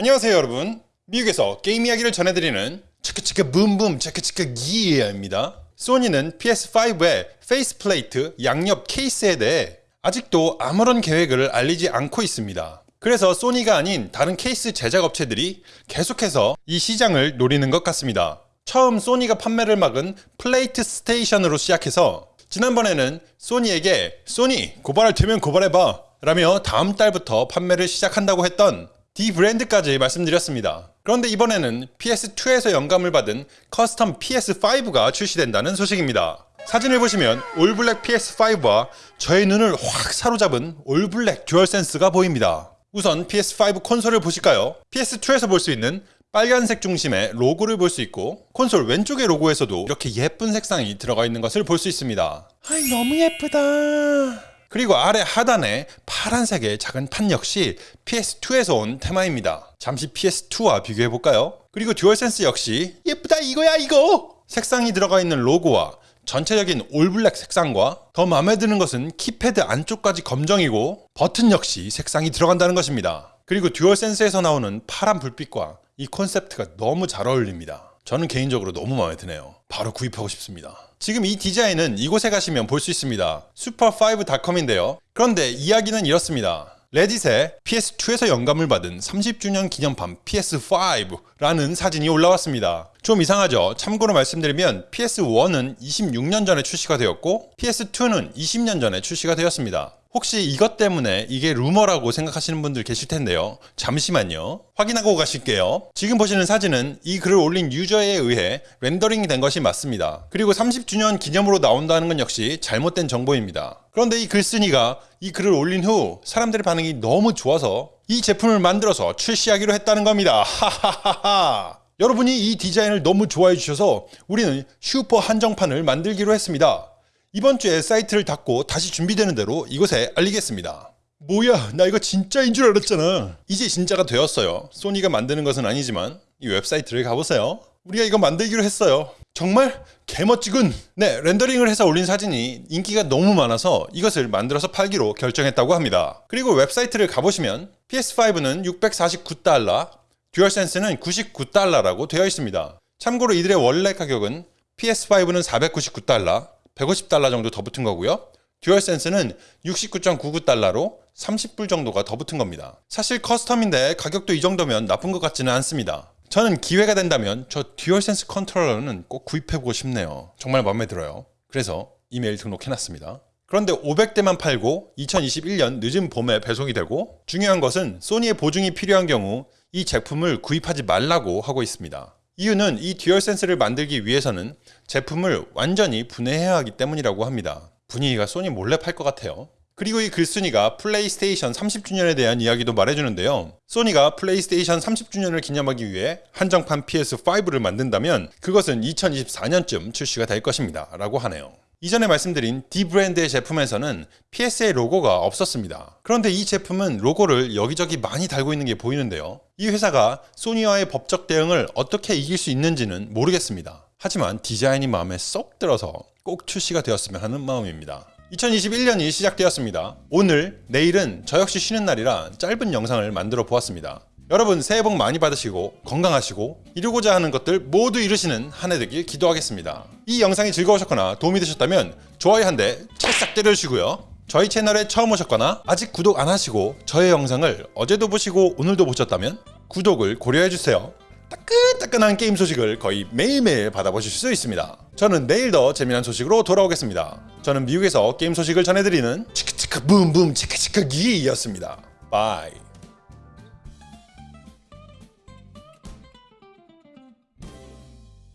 안녕하세요 여러분. 미국에서 게임 이야기를 전해드리는 치크치크 붐붐 치크치크 기입니다. 소니는 PS5의 faceplate 양옆 케이스에 대해 아직도 아무런 계획을 알리지 않고 있습니다. 그래서 소니가 아닌 다른 케이스 제작 업체들이 계속해서 이 시장을 노리는 것 같습니다. 처음 소니가 판매를 막은 PlateStation으로 시작해서 지난번에는 소니에게 소니 고발할 테면 고발해봐. 라며 다음 달부터 판매를 시작한다고 했던 dbrand까지 말씀드렸습니다. 그런데 이번에는 PS2에서 영감을 받은 custom PS5가 출시된다는 소식입니다. 사진을 보시면 all black PS5와 저의 눈을 확 사로잡은 all black 듀얼센스가 보입니다. 우선 PS5 콘솔을 보실까요? PS2에서 볼 수 있는 빨간색 중심의 로고를 볼 수 있고 콘솔 왼쪽의 로고에서도 이렇게 예쁜 색상이 들어가 있는 것을 볼 수 있습니다. 아이 너무 예쁘다. 그리고 아래 하단에 파란색의 작은 판 역시 PS2에서 온 테마입니다. 잠시 PS2와 비교해 볼까요? 그리고 듀얼센스 역시 예쁘다 이거야 이거! 색상이 들어가 있는 로고와 전체적인 all black 색상과 더 마음에 드는 것은 키패드 안쪽까지 검정이고 버튼 역시 색상이 들어간다는 것입니다. 그리고 듀얼센스에서 나오는 파란 불빛과 이 콘셉트가 너무 잘 어울립니다. 저는 개인적으로 너무 마음에 드네요. 바로 구입하고 싶습니다. 지금 이 디자인은 이곳에 가시면 볼 수 있습니다. super5.com인데요. 그런데 이야기는 이렇습니다. 레딧에 PS2에서 영감을 받은 30주년 기념판 PS5라는 사진이 올라왔습니다. 좀 이상하죠? 참고로 말씀드리면 PS1은 26년 전에 출시가 되었고 PS2는 20년 전에 출시가 되었습니다. 혹시 이것 때문에 이게 루머라고 생각하시는 분들 계실 텐데요. 잠시만요. 확인하고 가실게요. 지금 보시는 사진은 이 글을 올린 유저에 의해 렌더링이 된 것이 맞습니다. 그리고 30주년 기념으로 나온다는 건 역시 잘못된 정보입니다. 그런데 이 글쓴이가 이 글을 올린 후 사람들의 반응이 너무 좋아서 이 제품을 만들어서 출시하기로 했다는 겁니다. 하하하하. 여러분이 이 디자인을 너무 좋아해 주셔서 우리는 슈퍼 한정판을 만들기로 했습니다. 이번 주에 사이트를 닫고 다시 준비되는 대로 이곳에 알리겠습니다. 뭐야 나 이거 진짜인 줄 알았잖아. 이제 진짜가 되었어요. 소니가 만드는 것은 아니지만 이 웹사이트를 가보세요. 우리가 이거 만들기로 했어요. 정말 개멋지군. 네, 렌더링을 해서 올린 사진이 인기가 너무 많아서 이것을 만들어서 팔기로 결정했다고 합니다. 그리고 웹사이트를 가보시면 PS5는 649달러, 듀얼센스는 99달러라고 되어 있습니다. 참고로 이들의 원래 가격은 PS5는 499달러, 150달러 정도 더 붙은 거고요. 듀얼센스는 69.99달러로 30불 정도가 더 붙은 겁니다. 사실 custom인데 가격도 이 정도면 나쁜 것 같지는 않습니다. 저는 기회가 된다면 저 듀얼센스 컨트롤러는 꼭 구입해보고 싶네요. 정말 마음에 들어요. 그래서 이메일 등록해놨습니다. 그런데 500대만 팔고 2021년 늦은 봄에 배송이 되고 중요한 것은 소니의 보증이 필요한 경우 이 제품을 구입하지 말라고 하고 있습니다. 이유는 이 듀얼센스를 만들기 위해서는 제품을 완전히 분해해야 하기 때문이라고 합니다. 분위기가 소니 몰래 팔 것 같아요. 그리고 이 글쓴이가 플레이스테이션 30주년에 대한 이야기도 말해주는데요. 소니가 플레이스테이션 30주년을 기념하기 위해 한정판 PS5를 만든다면 그것은 2024년쯤 출시가 될 것입니다. 라고 하네요. 이전에 말씀드린 dbrand의 제품에서는 PS의 로고가 없었습니다. 그런데 이 제품은 로고를 여기저기 많이 달고 있는 게 보이는데요. 이 회사가 소니와의 법적 대응을 어떻게 이길 수 있는지는 모르겠습니다. 하지만 디자인이 마음에 쏙 들어서 꼭 출시가 되었으면 하는 마음입니다. 2021년이 시작되었습니다. 오늘, 내일은 저 역시 쉬는 날이라 짧은 영상을 만들어 보았습니다. 여러분 새해 복 많이 받으시고 건강하시고 이루고자 하는 것들 모두 이루시는 한 해 되길 기도하겠습니다. 이 영상이 즐거우셨거나 도움이 되셨다면 좋아요 한 대 찰싹 때려주시고요. 저희 채널에 처음 오셨거나 아직 구독 안 하시고 저의 영상을 어제도 보시고 오늘도 보셨다면 구독을 고려해주세요. 따끈따끈한 게임 소식을 거의 매일매일 받아보실 수 있습니다. 저는 내일 더 재미난 소식으로 돌아오겠습니다. 저는 미국에서 게임 소식을 전해드리는 치크치크 붐붐 치크치크 기였습니다. bye